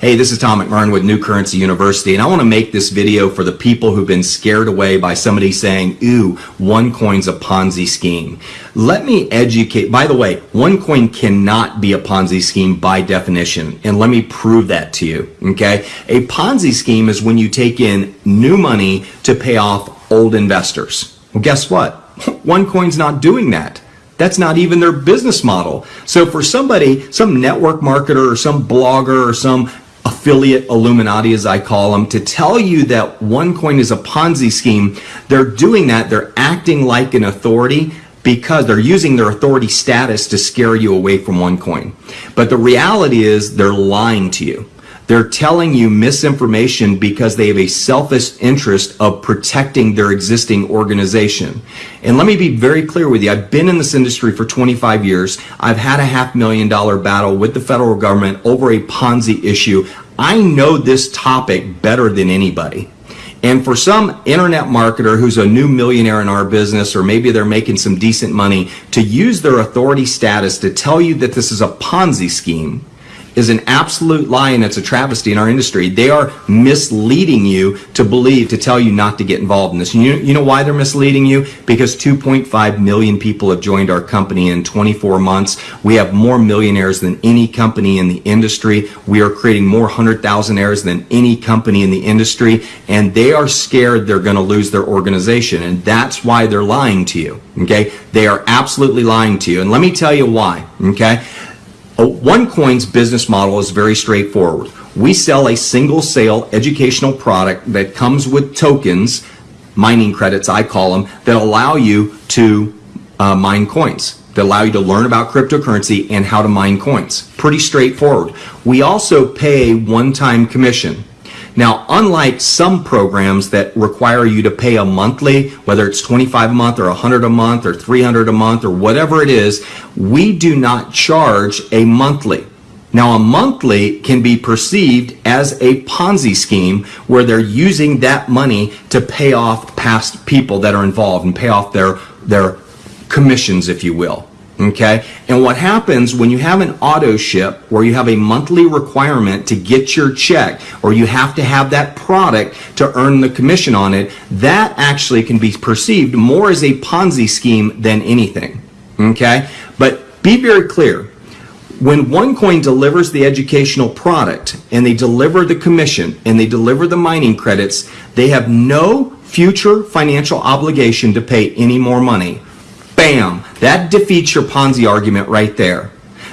Hey, this is Tom McMurrain with New Currency University, and I want to make this video for the people who've been scared away by somebody saying, ooh, OneCoin's a Ponzi scheme. Let me educate. By the way, OneCoin cannot be a Ponzi scheme by definition, and let me prove that to you, okay? A Ponzi scheme is when you take in new money to pay off old investors. Well, guess what? OneCoin's not doing that. That's not even their business model. So for somebody, some network marketer or some blogger or some affiliate Illuminati, as I call them, to tell you that OneCoin is a Ponzi scheme, they're doing that. They're acting like an authority because they're using their authority status to scare you away from OneCoin. But the reality is they're lying to you. They're telling you misinformation because they have a selfish interest of protecting their existing organization. And let me be very clear with you. I've been in this industry for 25 years. I've had a half million dollar battle with the federal government over a Ponzi issue. I know this topic better than anybody. And for some internet marketer who's a new millionaire in our business, or maybe they're making some decent money, to use their authority status to tell you that this is a Ponzi scheme is an absolute lie and it's a travesty in our industry. They are misleading you to believe, to tell you not to get involved in this. You, you know why they're misleading you? Because 2.5 million people have joined our company in 24 months. We have more millionaires than any company in the industry. We are creating more 100,000 heirs than any company in the industry. And they are scared they're going to lose their organization. And that's why they're lying to you. Okay. They are absolutely lying to you. And let me tell you why. Okay. OneCoin's business model is very straightforward. We sell a single sale educational product that comes with tokens, mining credits I call them, that allow you to uh, mine coins, that allow you to learn about cryptocurrency and how to mine coins. Pretty straightforward. We also pay one-time commission. Now, unlike some programs that require you to pay a monthly, whether it's 25 a month or 100 a month or 300 a month or whatever it is, we do not charge a monthly. Now, a monthly can be perceived as a Ponzi scheme where they're using that money to pay off past people that are involved and pay off their, their commissions, if you will. Okay. And what happens when you have an auto ship where you have a monthly requirement to get your check or you have to have that product to earn the commission on it, that actually can be perceived more as a Ponzi scheme than anything. Okay. But be very clear. When OneCoin delivers the educational product and they deliver the commission and they deliver the mining credits, they have no future financial obligation to pay any more money. Bam! That defeats your Ponzi argument right there.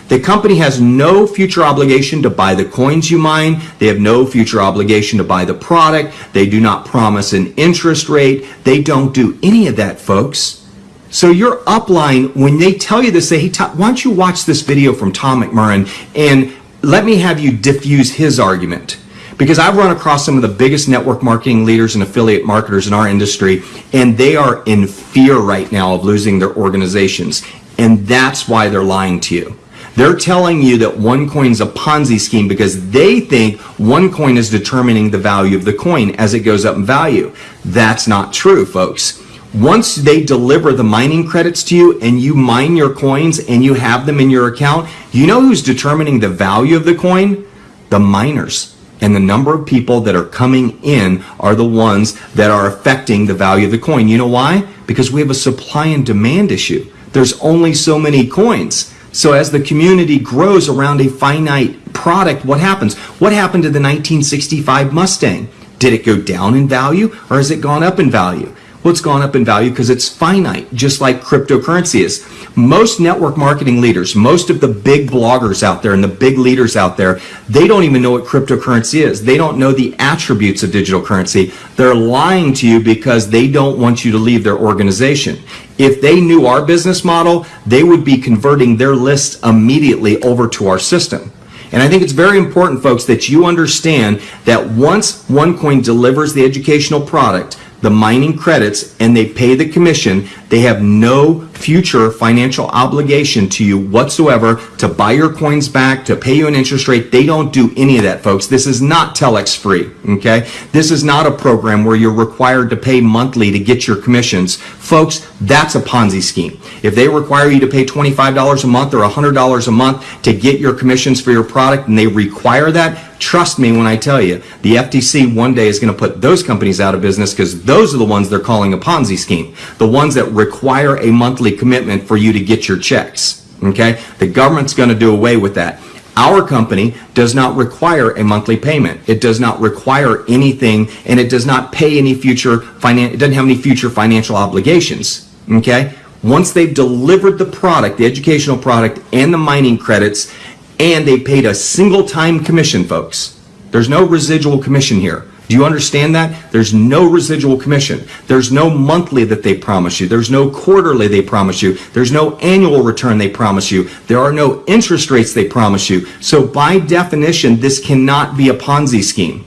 The company has no future obligation to buy the coins you mine. They have no future obligation to buy the product. They do not promise an interest rate. They don't do any of that, folks. So your upline, when they tell you this, say, hey, Tom, why don't you watch this video from Tom McMurrain and let me have you diffuse his argument because I've run across some of the biggest network marketing leaders and affiliate marketers in our industry, and they are in fear right now of losing their organizations. And that's why they're lying to you. They're telling you that OneCoin is a Ponzi scheme because they think OneCoin is determining the value of the coin as it goes up in value. That's not true, folks. Once they deliver the mining credits to you and you mine your coins and you have them in your account, you know who's determining the value of the coin? The miners and the number of people that are coming in are the ones that are affecting the value of the coin. You know why? Because we have a supply and demand issue. There's only so many coins. So as the community grows around a finite product, what happens? What happened to the 1965 Mustang? Did it go down in value or has it gone up in value? Well, it's gone up in value because it's finite, just like cryptocurrency is. Most network marketing leaders, most of the big bloggers out there and the big leaders out there, they don't even know what cryptocurrency is. They don't know the attributes of digital currency. They're lying to you because they don't want you to leave their organization. If they knew our business model, they would be converting their list immediately over to our system. And I think it's very important, folks, that you understand that once OneCoin delivers the educational product, the mining credits and they pay the commission, they have no future financial obligation to you whatsoever to buy your coins back, to pay you an interest rate. They don't do any of that, folks. This is not TelexFree, okay? This is not a program where you're required to pay monthly to get your commissions. Folks, that's a Ponzi scheme. If they require you to pay $25 a month or $100 a month to get your commissions for your product and they require that, Trust me when I tell you, the FTC one day is going to put those companies out of business because those are the ones they're calling a Ponzi scheme. The ones that require a monthly commitment for you to get your checks. Okay? The government's going to do away with that. Our company does not require a monthly payment. It does not require anything and it does not pay any future finan- it doesn't have any future financial obligations. Okay? Once they've delivered the product, the educational product and the mining credits, and they paid a single time commission, folks. There's no residual commission here. Do you understand that? There's no residual commission. There's no monthly that they promise you. There's no quarterly they promise you. There's no annual return they promise you. There are no interest rates they promise you. So by definition, this cannot be a Ponzi scheme.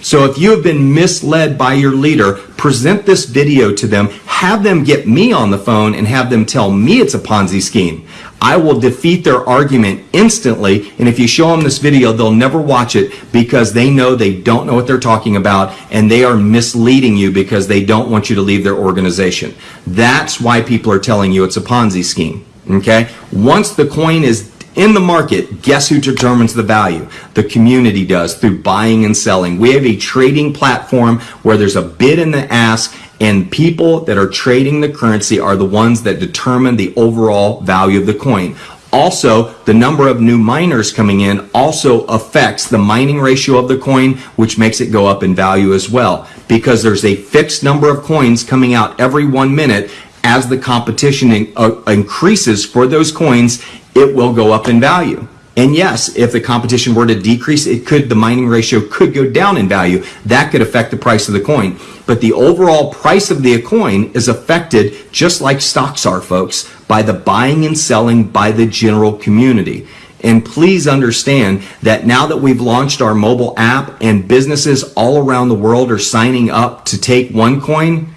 So if you have been misled by your leader, present this video to them, have them get me on the phone and have them tell me it's a Ponzi scheme. I will defeat their argument instantly. And if you show them this video, they'll never watch it because they know they don't know what they're talking about and they are misleading you because they don't want you to leave their organization. That's why people are telling you it's a Ponzi scheme. Okay? Once the coin is in the market, guess who determines the value? The community does through buying and selling. We have a trading platform where there's a bid and the ask and people that are trading the currency are the ones that determine the overall value of the coin. Also, the number of new miners coming in also affects the mining ratio of the coin, which makes it go up in value as well. Because there's a fixed number of coins coming out every one minute, as the competition in, uh, increases for those coins, it will go up in value. And yes, if the competition were to decrease, it could, the mining ratio could go down in value. That could affect the price of the coin. But the overall price of the coin is affected, just like stocks are, folks, by the buying and selling by the general community. And please understand that now that we've launched our mobile app and businesses all around the world are signing up to take OneCoin,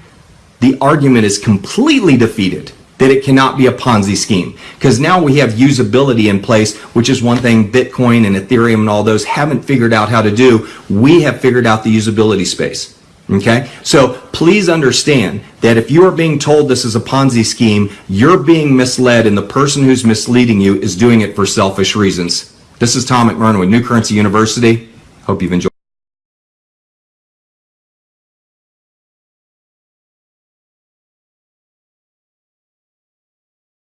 the argument is completely defeated that it cannot be a Ponzi scheme. Because now we have usability in place, which is one thing Bitcoin and Ethereum and all those haven't figured out how to do. We have figured out the usability space. Okay? So please understand that if you are being told this is a Ponzi scheme, you're being misled and the person who's misleading you is doing it for selfish reasons. This is Tom McMurrain with New Currency University. Hope you've enjoyed